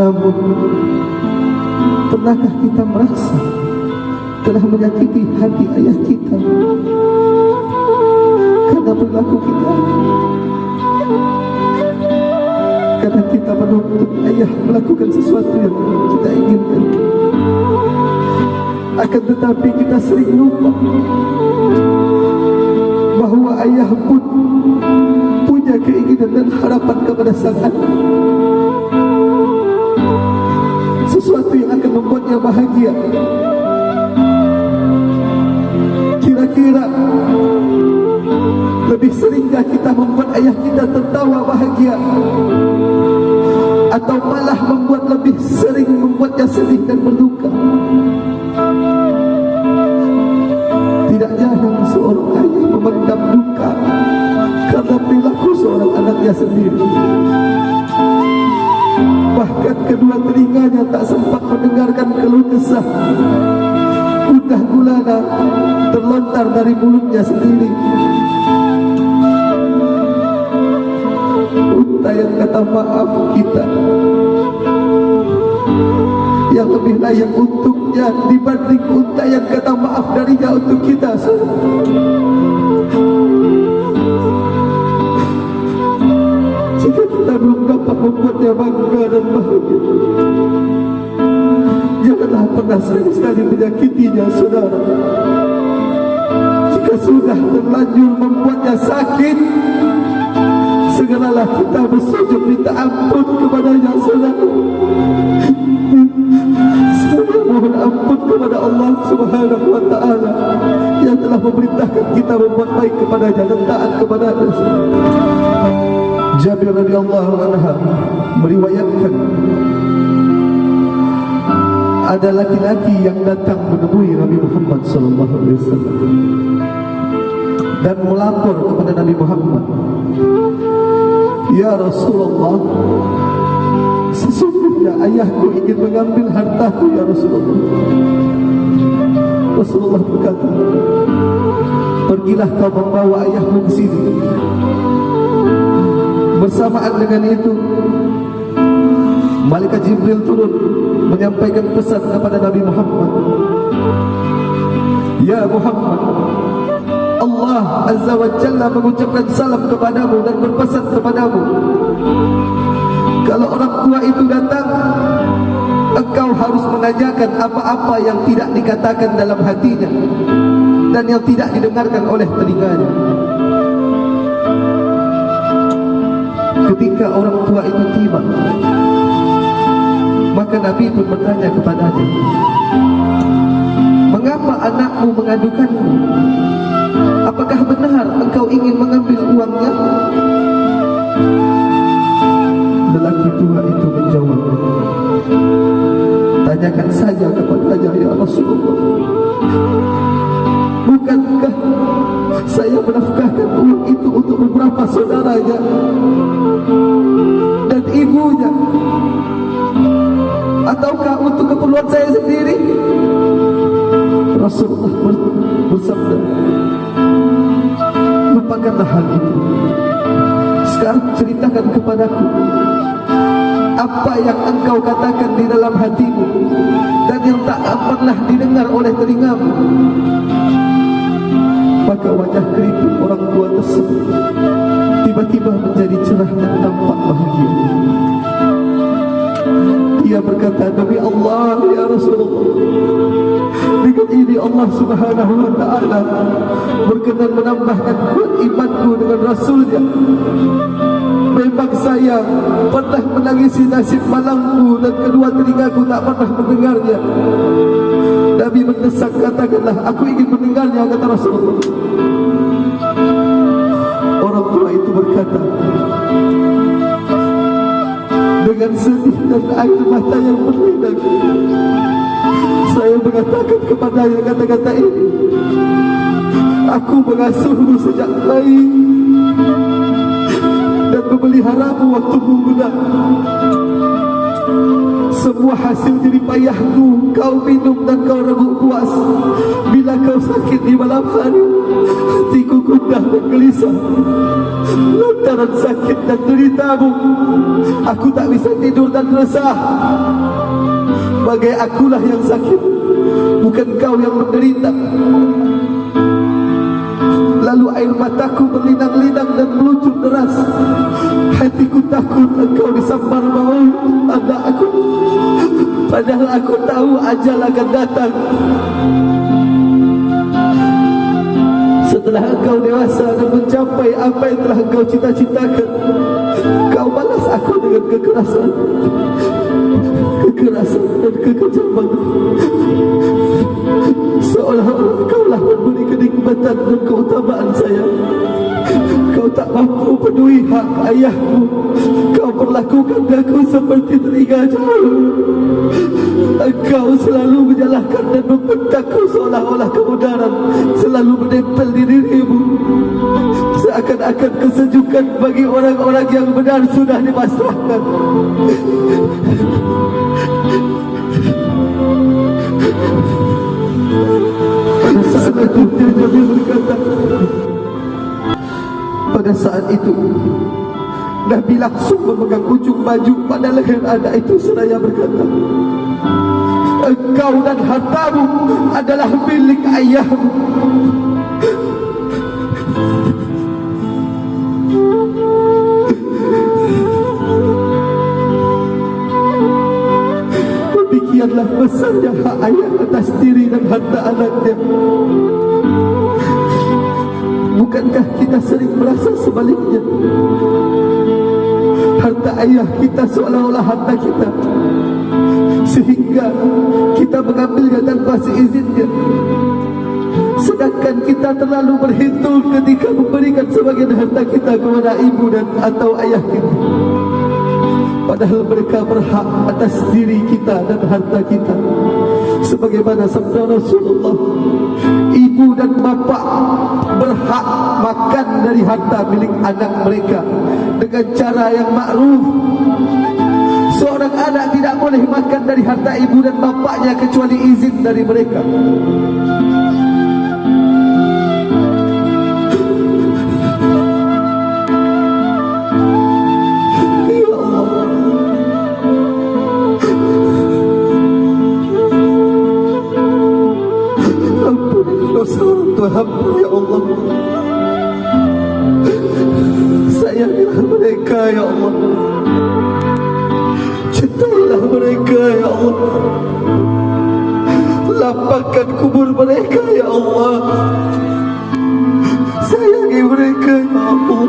Namun Pernahkah kita merasa Telah menyakiti hati ayah kita? Karena perilaku kita. Karena kita menuntut ayah melakukan sesuatu yang kita inginkan. Akan tetapi kita sering lupa Bahawa ayah pun punya keinginan dan harapan kepada sang anak membuatnya bahagia. Kira-kira Lebih seringkah kita membuat ayah kita tertawa bahagia? Atau malah membuat lebih sering membuatnya sedih dan berduka? Tidak jarang seorang ayah memendam duka Karena perilaku seorang anaknya sendiri kedua telinganya tak sempat mendengarkan keluh kesah. Udah gulana terlontar dari mulutnya sendiri. Unta yang kata maaf kita. Yang lebih layak untuknya Dibanding unta yang kata maaf darinya untuk kita belum dapat membuatnya bangga dan bahagia. Janganlah pernah sekali-sekali menyakitinya saudara. Jika sudah terlanjur membuatnya sakit Segeralah kita bersujud minta ampun kepadanya saudara. Saya mohon ampun kepada Allah subhanahu wa ta'ala. Yang telah memerintahkan kita membuat baik kepadanya dan taat kepadanya Jabir radhiyallahu anha meriwayatkan ada laki-laki yang datang menemui Nabi Muhammad sallallahu alaihi wasallam dan melapor kepada Nabi Muhammad Ya Rasulullah sesungguhnya ayahku ingin mengambil hartaku ya Rasulullah. Rasulullah berkata pergilah kau membawa ayahmu ke sini Bersamaan dengan itu Malaikat Jibril turun Menyampaikan pesan kepada Nabi Muhammad. Ya Muhammad Allah Azza wa Jalla mengucapkan salam kepadamu Dan berpesan kepadamu. Kalau orang tua itu datang Engkau harus menanyakan apa-apa yang tidak dikatakan dalam hatinya Dan yang tidak didengarkan oleh telinganya Ketika orang tua itu tiba Maka Nabi pun bertanya kepadanya Mengapa anakmu mengadukanmu? Apakah benar engkau ingin mengambil uangnya? Lelaki tua itu menjawab Tanyakan saja kepadanya ya Rasulullah Bukankah saya menafkahkan uang itu untuk beberapa saudaranya lupakanlah hal itu sekarang ceritakan kepadaku apa yang engkau katakan di dalam hatimu dan yang tak pernah didengar oleh telingamu maka wajah keriput orang tua tersebut tiba-tiba menjadi cerah dan tampak bahagia. Dia berkata, Nabi Allah ya Allah subhanahu wa ta'ala berkenan menambahkan kuat imanku dengan Rasulnya. Memang saya pernah menangisi nasib malangku dan kedua telingaku tak pernah mendengarnya. Nabi mendesak katakanlah aku ingin mendengarnya kata Rasulullah. Orang tua itu berkata dengan sedih dan air mata yang berlinang. Saya mengatakan kepadanya kata-kata ini. Aku mengasuhmu sejak bayi dan memeliharamu waktu muda. Semua hasil jerih payahku Kau minum dan kau rebut puas Bila kau sakit di malam hari Hatiku gundah dan gelisah Lantaran sakit dan deritamu Aku tak bisa tidur dan resah Bagai akulah yang sakit Bukan kau yang menderita. Lalu air mataku berlinang-linang dan meluncur deras. Hatiku takut engkau disambar bau anak aku. Padahal aku tahu ajal akan datang. Setelah engkau dewasa dan mencapai apa yang telah engkau cita-citakan Kau balas aku dengan kekerasan Kekerasan dan kekejaman Seolah-olah kau lah memberi kenikmatan dan keutamaan saya Kau tak mampu peduli hak ayahmu. Kau perlakukan aku seperti telinga jauh. Engkau selalu menyalahkan dan membentakku seolah-olah kemudaran Selalu menempel di dirimu. Seakan-akan kesejukan bagi orang-orang yang benar sudah dipasrahkan itu. Nabi langsung memegang ujung baju pada leher anak itu seraya berkata Engkau dan hartamu adalah milik ayahmu. Demikianlah besarnya hak ayah atas diri dan harta anaknya Bukankah kita sering merasa sebaliknya? Harta ayah kita seolah-olah harta kita. Sehingga kita mengambilnya tanpa seizinnya. Sedangkan kita terlalu berhitung ketika memberikan sebagian harta kita kepada ibu dan atau ayah kita. Padahal mereka berhak atas diri kita dan harta kita Sebagaimana sabda Rasulullah. Ibu dan bapa berhak makan dari harta milik anak mereka Dengan cara yang makruf Seorang anak tidak boleh makan dari harta ibu dan bapaknya Kecuali izin dari mereka dosa Tuhan hamba ya Allah. Sayangilah mereka ya Allah. Cintailah mereka ya Allah. Lapangkan kubur mereka ya Allah. Sayangi mereka ya Allah.